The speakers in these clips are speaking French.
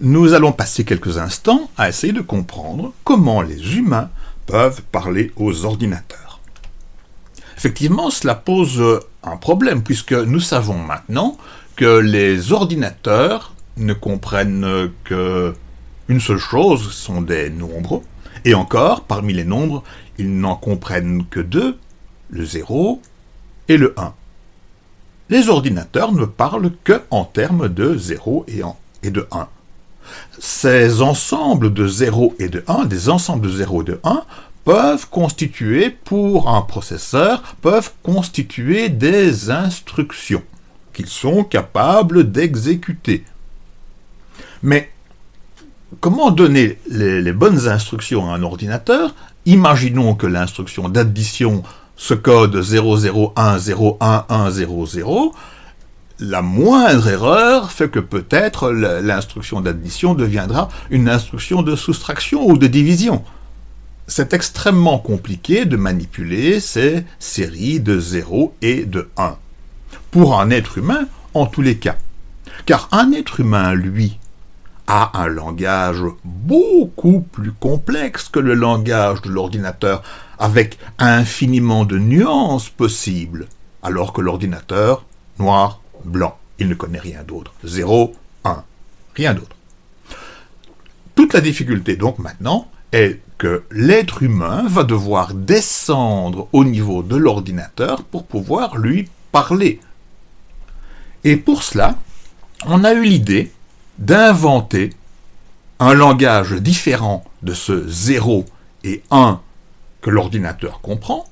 nous allons passer quelques instants à essayer de comprendre comment les humains peuvent parler aux ordinateurs. Effectivement, cela pose un problème, puisque nous savons maintenant que les ordinateurs ne comprennent que une seule chose, sont des nombres, et encore, parmi les nombres, ils n'en comprennent que deux, le 0 et le 1. Les ordinateurs ne parlent que en termes de 0 et de 1. Ces ensembles de 0 et de 1, des ensembles de 0 et de 1, peuvent constituer, pour un processeur, peuvent constituer des instructions qu'ils sont capables d'exécuter. Mais comment donner les, bonnes instructions à un ordinateur? Imaginons que l'instruction d'addition se code 001011100, la moindre erreur fait que peut-être l'instruction d'addition deviendra une instruction de soustraction ou de division. C'est extrêmement compliqué de manipuler ces séries de 0 et de 1. Pour un être humain, en tous les cas. Car un être humain, lui, a un langage beaucoup plus complexe que le langage de l'ordinateur, avec infiniment de nuances possibles, alors que l'ordinateur, noir, blanc, il ne connaît rien d'autre. 0, 1, rien d'autre. Toute la difficulté donc maintenant est que l'être humain va devoir descendre au niveau de l'ordinateur pour pouvoir lui parler. Et pour cela, on a eu l'idée d'inventer un langage différent de ce 0 et 1 que l'ordinateur comprend,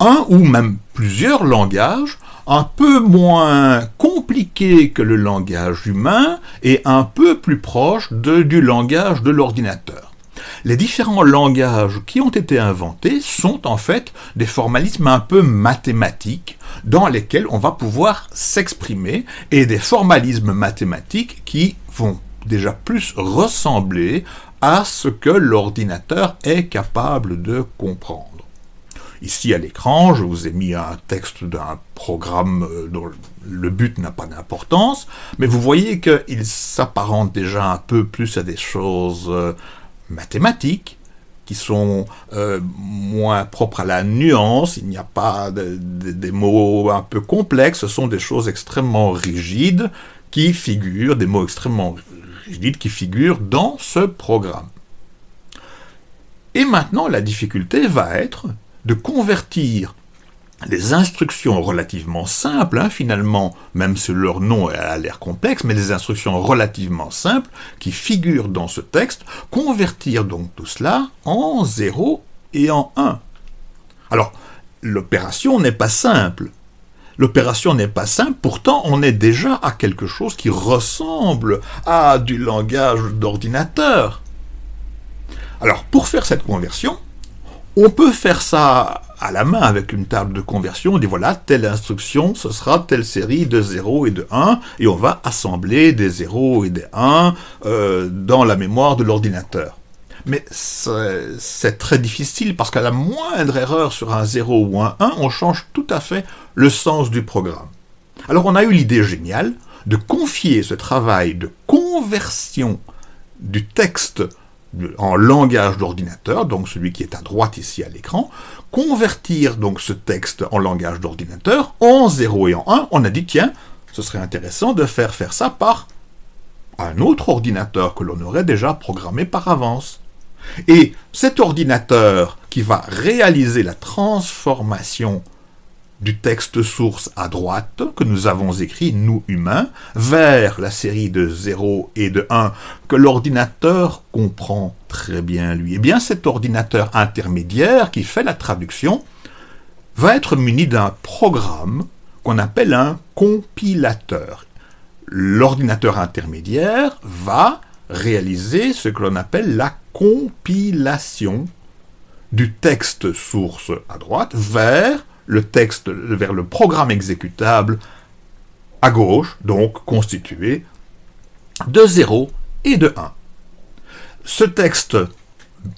un ou même plusieurs langages un peu moins compliqués que le langage humain et un peu plus proche du langage de l'ordinateur. Les différents langages qui ont été inventés sont en fait des formalismes un peu mathématiques dans lesquels on va pouvoir s'exprimer et des formalismes mathématiques qui vont déjà plus ressembler à ce que l'ordinateur est capable de comprendre. Ici à l'écran, je vous ai mis un texte d'un programme euh, dont le but n'a pas d'importance, mais vous voyez qu'il s'apparente déjà un peu plus à des choses euh, mathématiques, qui sont euh, moins propres à la nuance, il n'y a pas des mots un peu complexes, ce sont des choses extrêmement rigides qui figurent, des mots extrêmement rigides qui figurent dans ce programme. Et maintenant, la difficulté va être de convertir les instructions relativement simples, hein, finalement, même si leur nom a l'air complexe, mais les instructions relativement simples qui figurent dans ce texte, convertir donc tout cela en 0 et en 1. Alors, l'opération n'est pas simple. L'opération n'est pas simple, pourtant on est déjà à quelque chose qui ressemble à du langage d'ordinateur. Alors, pour faire cette conversion, on peut faire ça à la main avec une table de conversion, on dit voilà, telle instruction, ce sera telle série de 0 et de 1, et on va assembler des 0 et des 1 euh, dans la mémoire de l'ordinateur. Mais c'est très difficile parce qu'à la moindre erreur sur un 0 ou un 1, on change tout à fait le sens du programme. Alors on a eu l'idée géniale de confier ce travail de conversion du texte en langage d'ordinateur, donc celui qui est à droite ici à l'écran, convertir donc ce texte en langage d'ordinateur en 0 et en 1, on a dit tiens, ce serait intéressant de faire faire ça par un autre ordinateur que l'on aurait déjà programmé par avance. Et cet ordinateur qui va réaliser la transformation du texte source à droite que nous avons écrit, nous humains, vers la série de 0 et de 1 que l'ordinateur comprend très bien lui. Eh bien cet ordinateur intermédiaire qui fait la traduction va être muni d'un programme qu'on appelle un compilateur. L'ordinateur intermédiaire va réaliser ce que l'on appelle la compilation du texte source à droite vers le texte vers le programme exécutable à gauche, donc constitué de 0 et de 1. Ce texte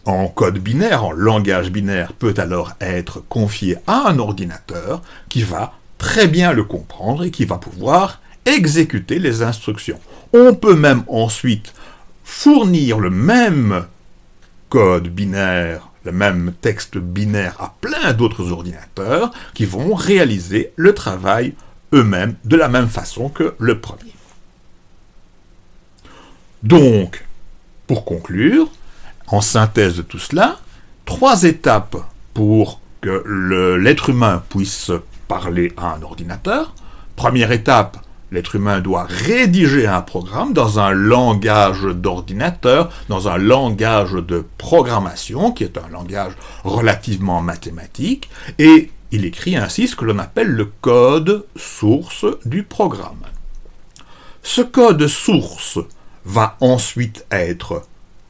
en code binaire, en langage binaire, peut alors être confié à un ordinateur qui va très bien le comprendre et qui va pouvoir exécuter les instructions. On peut même ensuite fournir le même code binaire, le même texte binaire à plein d'autres ordinateurs qui vont réaliser le travail eux-mêmes de la même façon que le premier. Donc, pour conclure, en synthèse de tout cela, trois étapes pour que l'être humain puisse parler à un ordinateur. Première étape, l'être humain doit rédiger un programme dans un langage d'ordinateur, dans un langage de programmation, qui est un langage relativement mathématique, et il écrit ainsi ce que l'on appelle le code source du programme. Ce code source va ensuite être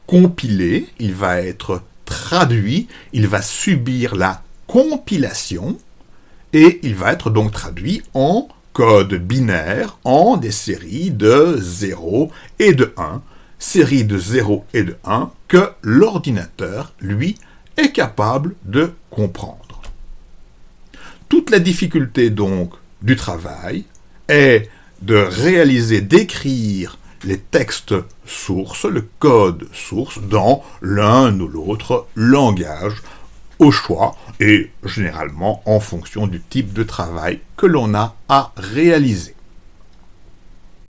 compilé, il va être traduit, il va subir la compilation, et il va être donc traduit en code binaire, en des séries de 0 et de 1, séries de 0 et de 1 que l'ordinateur, lui, est capable de comprendre. Toute la difficulté donc du travail est de réaliser, d'écrire les textes sources, le code source, dans l'un ou l'autre langage au choix et généralement en fonction du type de travail que l'on a à réaliser.